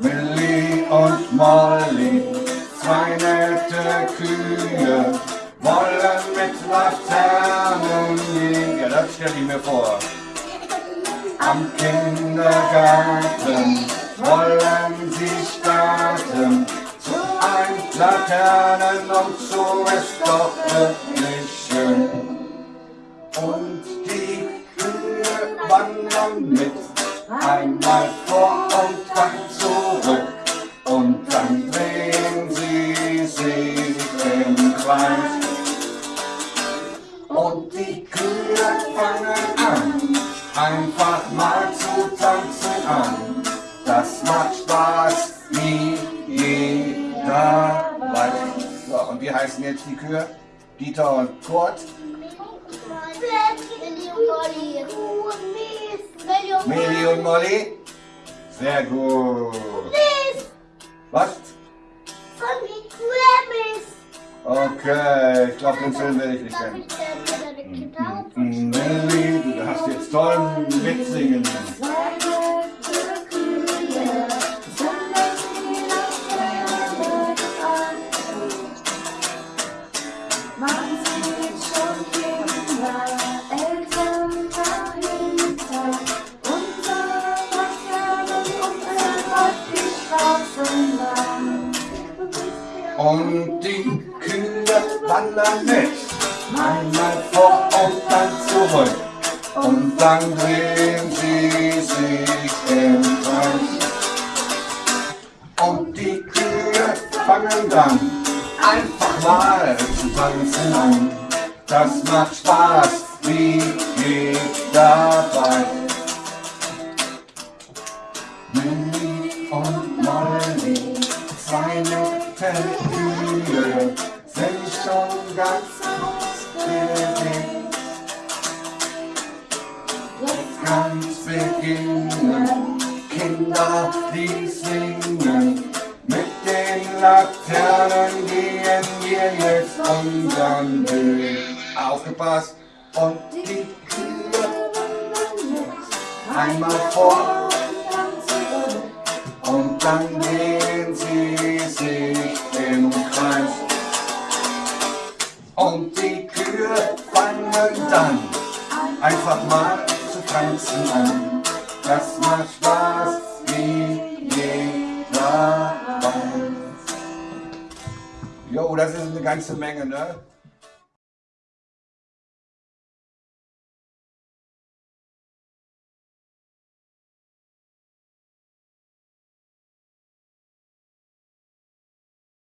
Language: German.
Millie und Molly, zwei nette Kühe, wollen mit Laternen gehen. Ja, das stelle ich mir vor. Am Kindergarten wollen sie starten, zu ein Laternen und so ist doch wirklich schön. Und die Kühe wandern mit, einmal vor und dann zurück. Und dann drehen sie sich im Kreis. Und die Kühe fangen an, einfach mal zu tanzen an. Das macht Spaß, wie jeder weiß. So, und wie heißen jetzt die Kühe? Dieter und Kurt. Meli und Molly? Sehr gut. Was? Okay, ich glaube, den Film werde ich nicht kennen. Meli, du hast jetzt toll mitsingen. Und die Kühe wandern mit, einmal vor und dann zurück. Und dann drehen sie sich im Kreis. Und die Kühe fangen dann einfach mal zu tanzen an. Das macht Spaß, wie jeder weiß. Millie und Molly, zwei Kühe, sind schon ganz aufgeregt. Jetzt kann's beginnen, Kinder, die singen. Mit den Laternen gehen wir jetzt unseren Weg. Aufgepasst! Und die Kühe einmal vor und dann drehen Und die Kühe fangen dann einfach mal zu tanzen an. Das macht Spaß, wie jeder weiß. Jo, das ist eine ganze Menge, ne?